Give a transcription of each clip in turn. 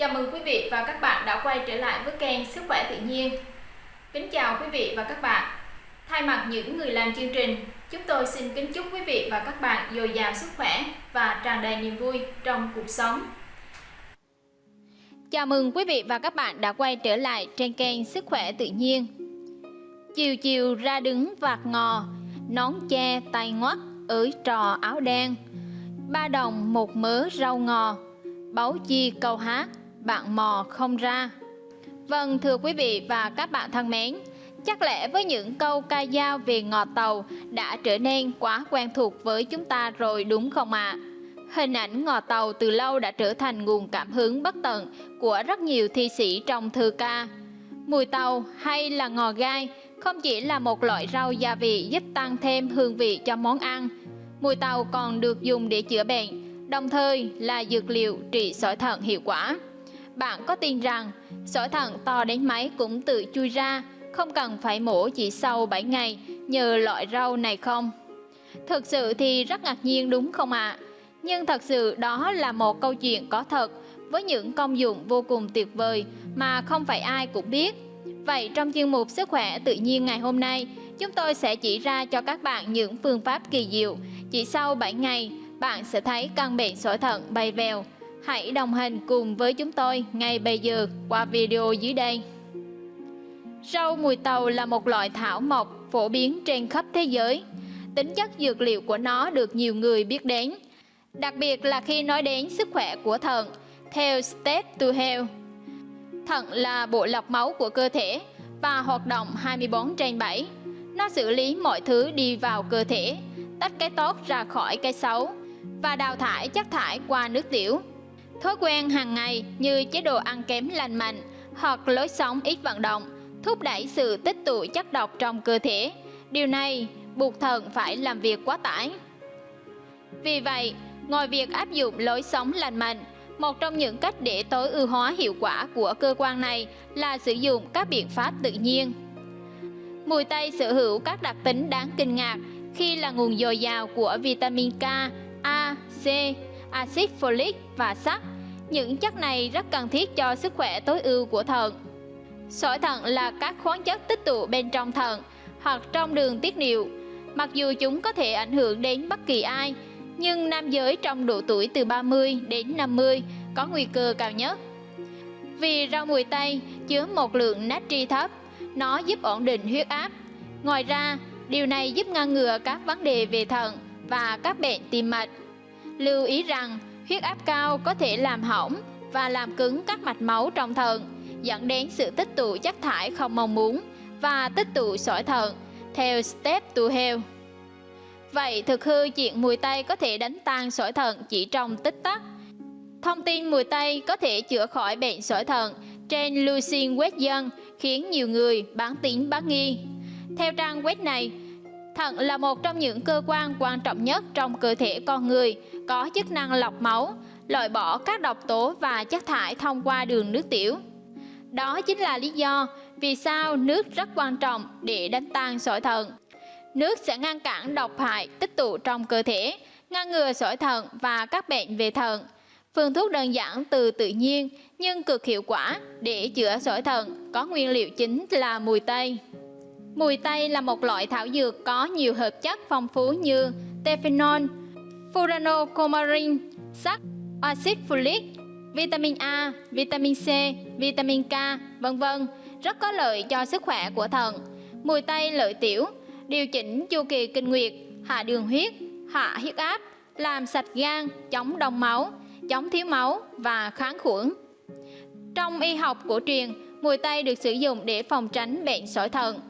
Chào mừng quý vị và các bạn đã quay trở lại với kênh Sức khỏe tự nhiên. Kính chào quý vị và các bạn. Thay mặt những người làm chương trình, chúng tôi xin kính chúc quý vị và các bạn dồi dào sức khỏe và tràn đầy niềm vui trong cuộc sống. Chào mừng quý vị và các bạn đã quay trở lại trên kênh Sức khỏe tự nhiên. Chiều chiều ra đứng vạt ngò, nón che tay ngoắt, ới trò áo đen. Ba đồng một mớ rau ngò, báu chi câu hát, bạn mò không ra. Vâng thưa quý vị và các bạn thân mến, chắc lẽ với những câu ca dao về ngò tàu đã trở nên quá quen thuộc với chúng ta rồi đúng không ạ? À? Hình ảnh ngò tàu từ lâu đã trở thành nguồn cảm hứng bất tận của rất nhiều thi sĩ trong thơ ca. Mùi tàu hay là ngò gai không chỉ là một loại rau gia vị giúp tăng thêm hương vị cho món ăn, mùi tàu còn được dùng để chữa bệnh, đồng thời là dược liệu trị sỏi thận hiệu quả. Bạn có tin rằng sỏi thận to đến mấy cũng tự chui ra, không cần phải mổ chỉ sau 7 ngày nhờ loại rau này không? Thực sự thì rất ngạc nhiên đúng không ạ? À? Nhưng thật sự đó là một câu chuyện có thật với những công dụng vô cùng tuyệt vời mà không phải ai cũng biết. Vậy trong chuyên mục Sức khỏe tự nhiên ngày hôm nay, chúng tôi sẽ chỉ ra cho các bạn những phương pháp kỳ diệu. Chỉ sau 7 ngày, bạn sẽ thấy căn bệnh sỏi thận bay vèo. Hãy đồng hành cùng với chúng tôi ngay bây giờ qua video dưới đây. Rau mùi tàu là một loại thảo mộc phổ biến trên khắp thế giới. Tính chất dược liệu của nó được nhiều người biết đến, đặc biệt là khi nói đến sức khỏe của thận, theo Step to Health. Thận là bộ lọc máu của cơ thể và hoạt động 24 trên 7. Nó xử lý mọi thứ đi vào cơ thể, tách cái tốt ra khỏi cái xấu và đào thải chất thải qua nước tiểu. Thói quen hàng ngày như chế độ ăn kém lành mạnh hoặc lối sống ít vận động thúc đẩy sự tích tụ chất độc trong cơ thể. Điều này buộc thận phải làm việc quá tải. Vì vậy, ngoài việc áp dụng lối sống lành mạnh, một trong những cách để tối ưu hóa hiệu quả của cơ quan này là sử dụng các biện pháp tự nhiên. Mùi tây sở hữu các đặc tính đáng kinh ngạc khi là nguồn dồi dào của vitamin K, A, C, axit folic và sắt. Những chất này rất cần thiết cho sức khỏe tối ưu của thận. Sỏi thận là các khoáng chất tích tụ bên trong thận hoặc trong đường tiết niệu. Mặc dù chúng có thể ảnh hưởng đến bất kỳ ai, nhưng nam giới trong độ tuổi từ 30 đến 50 có nguy cơ cao nhất. Vì rau mùi tây chứa một lượng natri thấp, nó giúp ổn định huyết áp. Ngoài ra, điều này giúp ngăn ngừa các vấn đề về thận và các bệnh tim mạch. Lưu ý rằng, huyết áp cao có thể làm hỏng và làm cứng các mạch máu trong thận, dẫn đến sự tích tụ chất thải không mong muốn và tích tụ sỏi thận, theo Step to Health. Vậy thực hư chuyện mùi tây có thể đánh tan sỏi thận chỉ trong tích tắc. Thông tin mùi tây có thể chữa khỏi bệnh sỏi thận trên Lucin web dân khiến nhiều người bán tín bán nghi. Theo trang web này, thận là một trong những cơ quan quan trọng nhất trong cơ thể con người, có chức năng lọc máu, loại bỏ các độc tố và chất thải thông qua đường nước tiểu. Đó chính là lý do vì sao nước rất quan trọng để đánh tan sỏi thận. Nước sẽ ngăn cản độc hại tích tụ trong cơ thể, ngăn ngừa sỏi thận và các bệnh về thận. Phương thuốc đơn giản từ tự nhiên nhưng cực hiệu quả để chữa sỏi thận có nguyên liệu chính là mùi tây. Mùi tây là một loại thảo dược có nhiều hợp chất phong phú như tephenol, furanocomarin, sắt, axit folic, vitamin A, vitamin C, vitamin K, vân vân, rất có lợi cho sức khỏe của thận. Mùi tây lợi tiểu, điều chỉnh chu kỳ kinh nguyệt, hạ đường huyết, hạ huyết áp, làm sạch gan, chống đông máu, chống thiếu máu và kháng khuẩn. Trong y học cổ truyền, mùi tây được sử dụng để phòng tránh bệnh sỏi thận.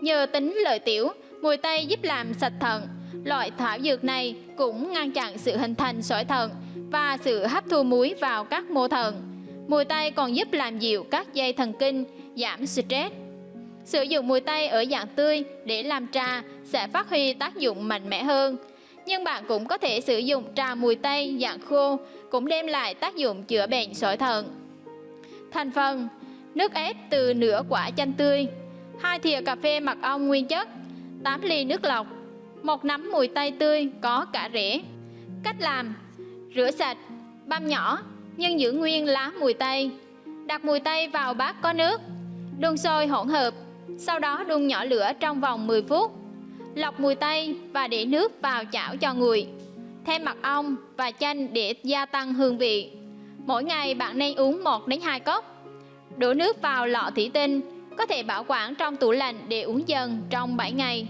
Nhờ tính lợi tiểu, mùi tây giúp làm sạch thận. Loại thảo dược này cũng ngăn chặn sự hình thành sỏi thận và sự hấp thu muối vào các mô thận. Mùi tây còn giúp làm dịu các dây thần kinh, giảm stress. Sử dụng mùi tây ở dạng tươi để làm trà sẽ phát huy tác dụng mạnh mẽ hơn. Nhưng bạn cũng có thể sử dụng trà mùi tây dạng khô cũng đem lại tác dụng chữa bệnh sỏi thận. Thành phần Nước ép từ nửa quả chanh tươi 2 thìa cà phê mật ong nguyên chất 8 ly nước lọc một nắm mùi tây tươi có cả rễ Cách làm Rửa sạch, băm nhỏ, nhưng giữ nguyên lá mùi tây. Đặt mùi tây vào bát có nước, đun sôi hỗn hợp, sau đó đun nhỏ lửa trong vòng 10 phút. Lọc mùi tây và để nước vào chảo cho nguội. Thêm mật ong và chanh để gia tăng hương vị. Mỗi ngày bạn nên uống 1 đến 2 cốc. Đổ nước vào lọ thủy tinh, có thể bảo quản trong tủ lạnh để uống dần trong 7 ngày.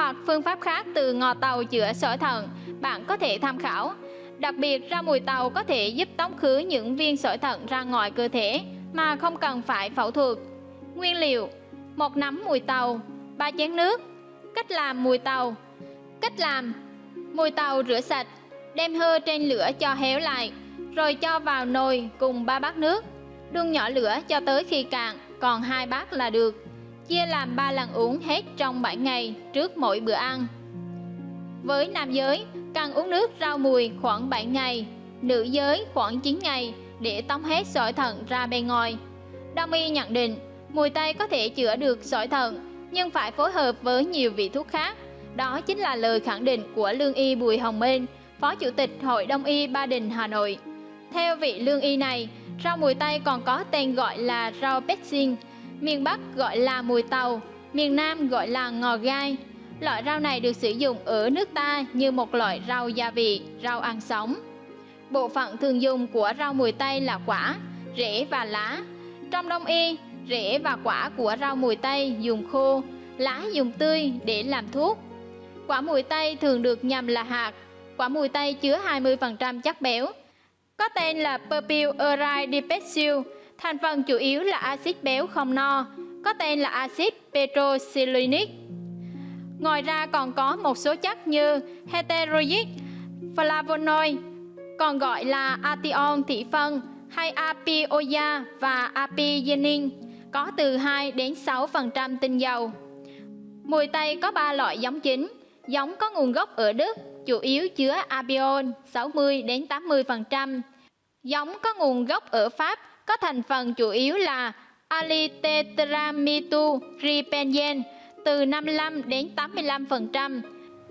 Hoặc phương pháp khác từ ngò tàu chữa sỏi thận, bạn có thể tham khảo. Đặc biệt rau mùi tàu có thể giúp tống khứ những viên sỏi thận ra ngoài cơ thể mà không cần phải phẫu thuật. Nguyên liệu: một nắm mùi tàu, 3 chén nước. Cách làm mùi tàu. Cách làm: mùi tàu rửa sạch, đem hơ trên lửa cho héo lại, rồi cho vào nồi cùng 3 bát nước. Đun nhỏ lửa cho tới khi cạn, còn hai bát là được. Chia làm 3 lần uống hết trong 7 ngày trước mỗi bữa ăn. Với nam giới, cần uống nước rau mùi khoảng 7 ngày, nữ giới khoảng 9 ngày để tống hết sỏi thận ra bên ngoài. Đông y nhận định, mùi tây có thể chữa được sỏi thận, nhưng phải phối hợp với nhiều vị thuốc khác. Đó chính là lời khẳng định của lương y Bùi Hồng Minh, Phó Chủ tịch Hội Đông y Ba Đình Hà Nội. Theo vị lương y này, rau mùi tây còn có tên gọi là rau petsin, miền Bắc gọi là mùi tàu, miền Nam gọi là ngò gai. Loại rau này được sử dụng ở nước ta như một loại rau gia vị, rau ăn sống. Bộ phận thường dùng của rau mùi tây là quả, rễ và lá. Trong đông y, rễ và quả của rau mùi tây dùng khô, lá dùng tươi để làm thuốc. Quả mùi tây thường được nhầm là hạt. Quả mùi tây chứa 20% chất béo. Có tên là Purpil Eurydipesil, thành phần chủ yếu là axit béo không no, có tên là axit petroxylinic. Ngoài ra còn có một số chất như heteroic, flavonoid, còn gọi là ation thị phân hay apioia và apigenin, có từ 2 đến 6% tinh dầu. Mùi tây có 3 loại giống chính, giống có nguồn gốc ở Đức, chủ yếu chứa apion 60 đến 80%. Giống có nguồn gốc ở Pháp có thành phần chủ yếu là alitetramituripenen từ 55 đến 85%.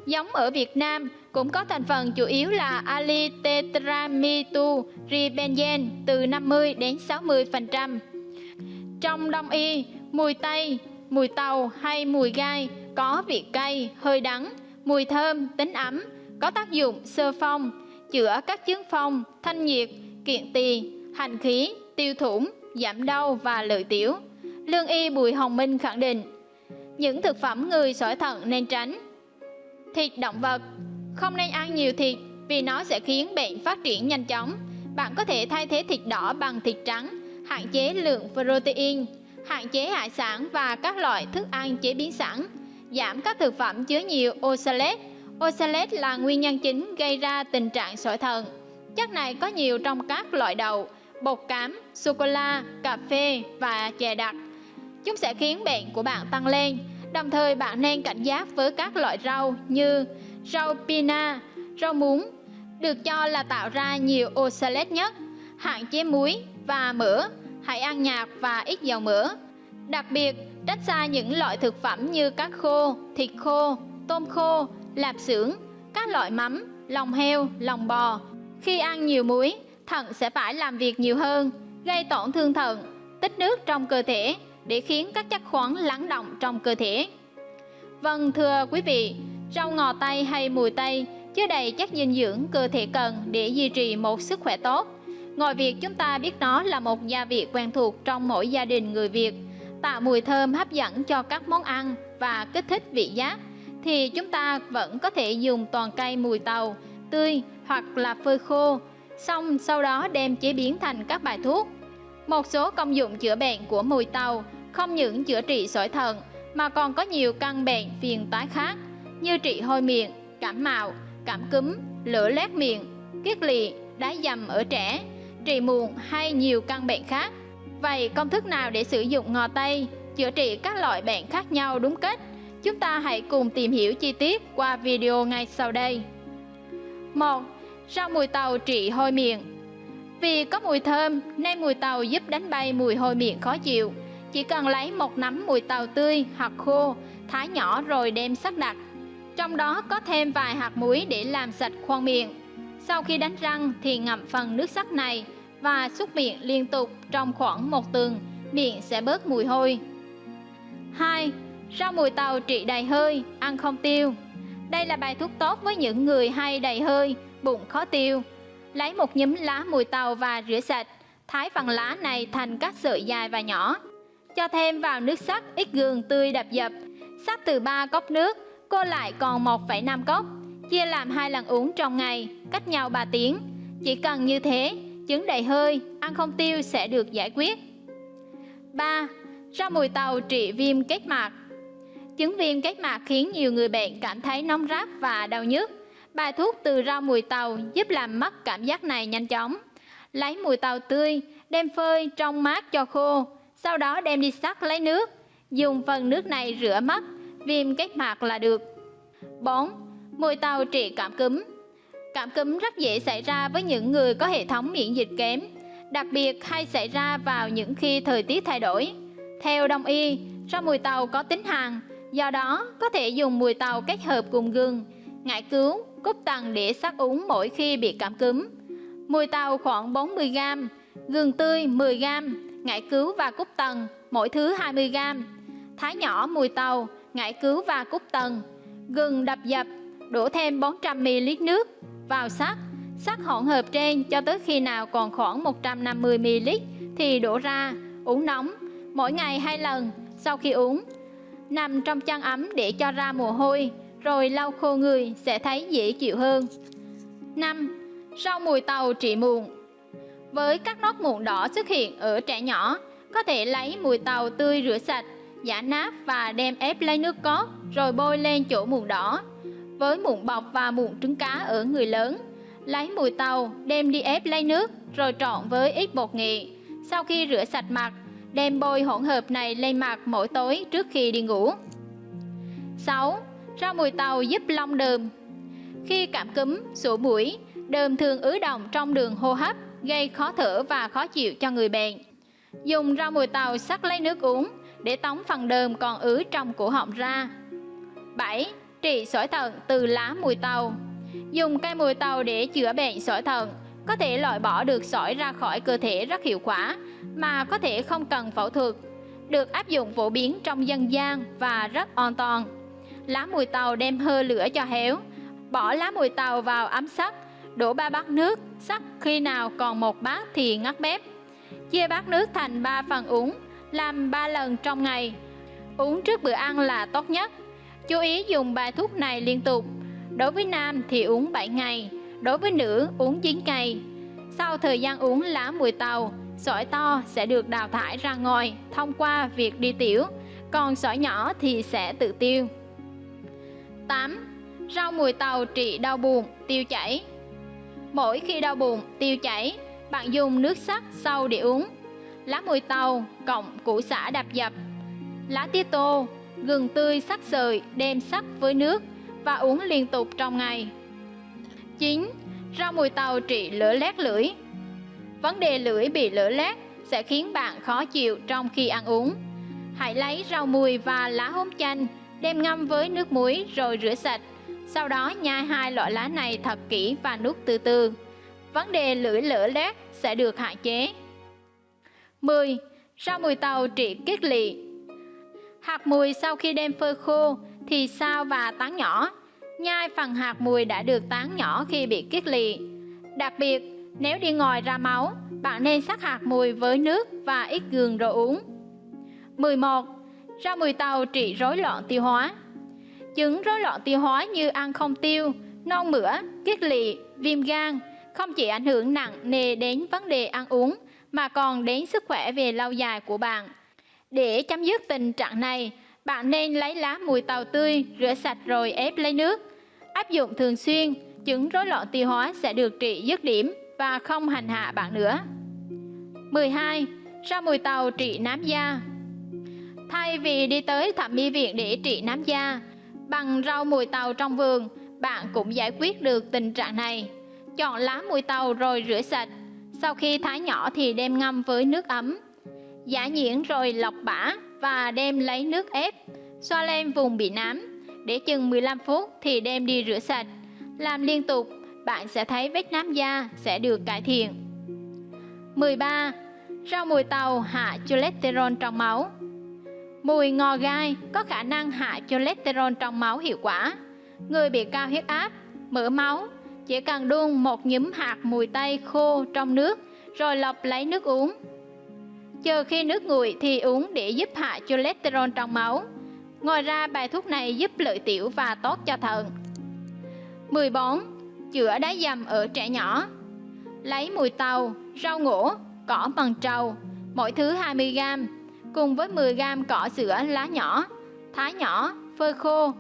Giống ở Việt Nam cũng có thành phần chủ yếu là alitetramituripenen từ 50 đến 60%. Trong đông y, mùi tây, mùi tàu hay mùi gai có vị cay, hơi đắng, mùi thơm, tính ấm, có tác dụng sơ phong, chữa các chứng phong, thanh nhiệt, kiện tỳ, hành khí, tiêu thủng, giảm đau và lợi tiểu. Lương y Bùi Hồng Minh khẳng định, những thực phẩm người sỏi thận nên tránh. Thịt động vật Không nên ăn nhiều thịt vì nó sẽ khiến bệnh phát triển nhanh chóng. Bạn có thể thay thế thịt đỏ bằng thịt trắng, hạn chế lượng protein, hạn chế hải sản và các loại thức ăn chế biến sẵn, giảm các thực phẩm chứa nhiều oxalate. Oxalate là nguyên nhân chính gây ra tình trạng sỏi thận. Chất này có nhiều trong các loại đậu, bột cám, sô-cô-la, cà phê và chè đặc. Chúng sẽ khiến bệnh của bạn tăng lên. Đồng thời bạn nên cảnh giác với các loại rau như rau pina, rau muống, được cho là tạo ra nhiều oxalate nhất. Hạn chế muối và mỡ, hãy ăn nhạt và ít dầu mỡ. Đặc biệt, tránh xa những loại thực phẩm như cá khô, thịt khô, tôm khô, lạp xưởng, các loại mắm, lòng heo, lòng bò. Khi ăn nhiều muối, thận sẽ phải làm việc nhiều hơn, gây tổn thương thận, tích nước trong cơ thể để khiến các chất khoáng lắng động trong cơ thể. Vâng thưa quý vị, rau ngò tây hay mùi tây chứa đầy chất dinh dưỡng cơ thể cần để duy trì một sức khỏe tốt. Ngoài việc chúng ta biết nó là một gia vị quen thuộc trong mỗi gia đình người Việt, tạo mùi thơm hấp dẫn cho các món ăn và kích thích vị giác, thì chúng ta vẫn có thể dùng toàn cây mùi tàu, tươi hoặc là phơi khô, xong sau đó đem chế biến thành các bài thuốc. Một số công dụng chữa bệnh của mùi tàu không những chữa trị sỏi thận mà còn có nhiều căn bệnh phiền toái khác như trị hôi miệng, cảm mạo, cảm cúm, lửa lét miệng, kiết lỵ, đái dầm ở trẻ, trị mụn hay nhiều căn bệnh khác. Vậy công thức nào để sử dụng ngò tây chữa trị các loại bệnh khác nhau đúng cách? Chúng ta hãy cùng tìm hiểu chi tiết qua video ngay sau đây. 1. Rau mùi tàu trị hôi miệng Vì có mùi thơm nên mùi tàu giúp đánh bay mùi hôi miệng khó chịu. Chỉ cần lấy một nắm mùi tàu tươi hoặc khô, thái nhỏ rồi đem sắc đặt. Trong đó có thêm vài hạt muối để làm sạch khoang miệng. Sau khi đánh răng thì ngậm phần nước sắc này và xúc miệng liên tục trong khoảng một tuần, miệng sẽ bớt mùi hôi. 2. Rau mùi tàu trị đầy hơi, ăn không tiêu. Đây là bài thuốc tốt với những người hay đầy hơi, bụng khó tiêu. Lấy một nhúm lá mùi tàu và rửa sạch, thái phần lá này thành các sợi dài và nhỏ. Cho thêm vào nước sắc ít gừng tươi đập dập, sắc từ 3 cốc nước, cô lại còn 1,5 cốc. Chia làm hai lần uống trong ngày, cách nhau 3 tiếng. Chỉ cần như thế, chứng đầy hơi, ăn không tiêu sẽ được giải quyết. 3. Rau mùi tàu trị viêm kết mạc Chứng viêm kết mạc khiến nhiều người bệnh cảm thấy nóng rát và đau nhức. Bài thuốc từ rau mùi tàu giúp làm mất cảm giác này nhanh chóng. Lấy mùi tàu tươi, đem phơi trong mát cho khô, sau đó đem đi sắc lấy nước. Dùng phần nước này rửa mắt, viêm kết mạc là được. 4. Mùi tàu trị cảm cúm Cảm cúm rất dễ xảy ra với những người có hệ thống miễn dịch kém, đặc biệt hay xảy ra vào những khi thời tiết thay đổi. Theo đông y, rau mùi tàu có tính hàn, do đó có thể dùng mùi tàu kết hợp cùng gừng, ngải cứu, cúc tần để sắc uống mỗi khi bị cảm cúm. Mùi tàu khoảng 40g, gừng tươi 10g, ngải cứu và cúc tần mỗi thứ 20g. Thái nhỏ mùi tàu, ngải cứu và cúc tần, gừng đập dập, đổ thêm 400ml nước vào sắc, sắc hỗn hợp trên cho tới khi nào còn khoảng 150ml thì đổ ra, uống nóng, mỗi ngày hai lần, sau khi uống. Nằm trong chăn ấm để cho ra mồ hôi, rồi lau khô người sẽ thấy dễ chịu hơn. 5. Rau mùi tàu trị mụn Với các nốt mụn đỏ xuất hiện ở trẻ nhỏ, có thể lấy mùi tàu tươi rửa sạch, giả nát và đem ép lấy nước cốt rồi bôi lên chỗ mụn đỏ với mụn bọc và mụn trứng cá ở người lớn. Lấy mùi tàu, đem đi ép lấy nước, rồi trộn với ít bột nghệ. Sau khi rửa sạch mặt, đem bôi hỗn hợp này lên mặt mỗi tối trước khi đi ngủ. 6. Rau mùi tàu giúp lông đờm Khi cảm cúm, sổ mũi, đờm thường ứ động trong đường hô hấp, gây khó thở và khó chịu cho người bệnh. Dùng rau mùi tàu sắc lấy nước uống để tống phần đờm còn ứ trong cổ họng ra. 7 trị sỏi thận từ lá mùi tàu. Dùng cây mùi tàu để chữa bệnh sỏi thận, có thể loại bỏ được sỏi ra khỏi cơ thể rất hiệu quả, mà có thể không cần phẫu thuật. Được áp dụng phổ biến trong dân gian và rất an toàn. Lá mùi tàu đem hơ lửa cho héo, bỏ lá mùi tàu vào ấm sắt, đổ ba bát nước, sắc khi nào còn một bát thì ngắt bếp. Chia bát nước thành 3 phần uống, làm 3 lần trong ngày. Uống trước bữa ăn là tốt nhất. Chú ý dùng bài thuốc này liên tục. Đối với nam thì uống 7 ngày, đối với nữ uống 9 ngày. Sau thời gian uống lá mùi tàu, sỏi to sẽ được đào thải ra ngoài thông qua việc đi tiểu, còn sỏi nhỏ thì sẽ tự tiêu. 8. Rau mùi tàu trị đau buồn, tiêu chảy Mỗi khi đau buồn, tiêu chảy, bạn dùng nước sắc sau để uống. Lá mùi tàu cộng củ xả đạp dập, lá tía tô, gừng tươi sắc sợi đem sắc với nước và uống liên tục trong ngày. 9. Rau mùi tàu trị lửa lét lưỡi Vấn đề lưỡi bị lửa lét sẽ khiến bạn khó chịu trong khi ăn uống. Hãy lấy rau mùi và lá húng chanh đem ngâm với nước muối rồi rửa sạch. Sau đó nhai hai loại lá này thật kỹ và nuốt từ từ. Vấn đề lưỡi lửa lét sẽ được hạn chế. 10. Rau mùi tàu trị kiết lỵ Hạt mùi sau khi đem phơi khô thì sao và tán nhỏ. Nhai phần hạt mùi đã được tán nhỏ khi bị kiết lỵ. Đặc biệt, nếu đi ngoài ra máu, bạn nên sắc hạt mùi với nước và ít gừng rồi uống. 11. Rau mùi tàu trị rối loạn tiêu hóa Chứng rối loạn tiêu hóa như ăn không tiêu, non mửa, kiết lỵ, viêm gan không chỉ ảnh hưởng nặng nề đến vấn đề ăn uống mà còn đến sức khỏe về lâu dài của bạn. Để chấm dứt tình trạng này, bạn nên lấy lá mùi tàu tươi, rửa sạch rồi ép lấy nước. Áp dụng thường xuyên, chứng rối loạn tiêu hóa sẽ được trị dứt điểm và không hành hạ bạn nữa. 12. Rau mùi tàu trị nám da Thay vì đi tới thẩm mỹ viện để trị nám da, bằng rau mùi tàu trong vườn, bạn cũng giải quyết được tình trạng này. Chọn lá mùi tàu rồi rửa sạch. Sau khi thái nhỏ thì đem ngâm với nước ấm giả nhuyễn rồi lọc bã và đem lấy nước ép, xoa lên vùng bị nám. Để chừng 15 phút thì đem đi rửa sạch. Làm liên tục bạn sẽ thấy vết nám da sẽ được cải thiện. 13. Rau mùi tàu hạ cholesterol trong máu Mùi ngò gai có khả năng hạ cholesterol trong máu hiệu quả. Người bị cao huyết áp, mỡ máu chỉ cần đun một nhúm hạt mùi tây khô trong nước rồi lọc lấy nước uống. Chờ khi nước nguội thì uống để giúp hạ cholesterol trong máu. Ngoài ra bài thuốc này giúp lợi tiểu và tốt cho thận. 14. Chữa đá dầm ở trẻ nhỏ Lấy mùi tàu, rau ngổ, cỏ bằng trầu, mỗi thứ 20g, cùng với 10g cỏ sữa lá nhỏ, thái nhỏ, phơi khô.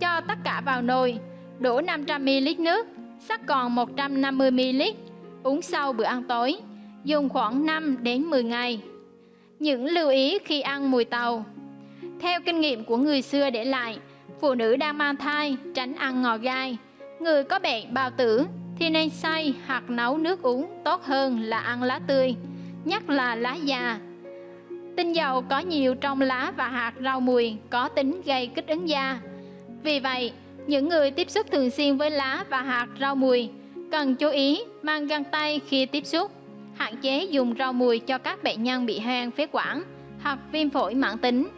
Cho tất cả vào nồi, đổ 500ml nước, sắc còn 150ml, uống sau bữa ăn tối, dùng khoảng 5 đến 10 ngày. Những lưu ý khi ăn mùi tàu Theo kinh nghiệm của người xưa để lại, phụ nữ đang mang thai tránh ăn ngò gai. Người có bệnh bào tử thì nên xay hoặc nấu nước uống tốt hơn là ăn lá tươi, nhất là lá già. Tinh dầu có nhiều trong lá và hạt rau mùi có tính gây kích ứng da. Vì vậy, những người tiếp xúc thường xuyên với lá và hạt rau mùi cần chú ý mang găng tay khi tiếp xúc, hạn chế dùng rau mùi cho các bệnh nhân bị hen phế quản hoặc viêm phổi mãn tính.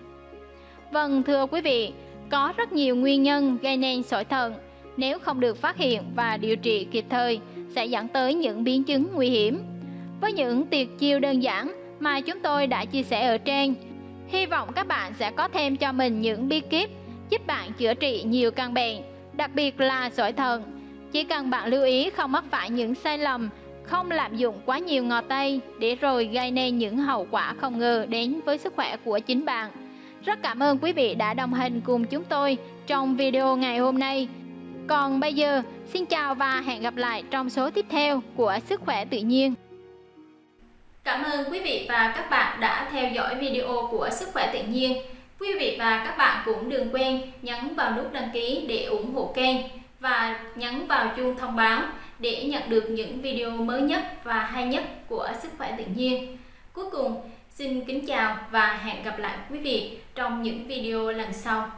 Vâng thưa quý vị, có rất nhiều nguyên nhân gây nên sỏi thận nếu không được phát hiện và điều trị kịp thời sẽ dẫn tới những biến chứng nguy hiểm. Với những tuyệt chiêu đơn giản mà chúng tôi đã chia sẻ ở trên, hy vọng các bạn sẽ có thêm cho mình những bí kíp giúp bạn chữa trị nhiều căn bệnh, đặc biệt là sỏi thận. Chỉ cần bạn lưu ý không mắc phải những sai lầm, không lạm dụng quá nhiều ngò tây để rồi gây nên những hậu quả không ngờ đến với sức khỏe của chính bạn. Rất cảm ơn quý vị đã đồng hành cùng chúng tôi trong video ngày hôm nay. Còn bây giờ, xin chào và hẹn gặp lại trong số tiếp theo của Sức khỏe tự nhiên. Cảm ơn quý vị và các bạn đã theo dõi video của Sức khỏe tự nhiên. Quý vị và các bạn cũng đừng quên nhấn vào nút đăng ký để ủng hộ kênh và nhấn vào chuông thông báo để nhận được những video mới nhất và hay nhất của Sức khỏe tự nhiên. Cuối cùng, xin kính chào và hẹn gặp lại quý vị trong những video lần sau.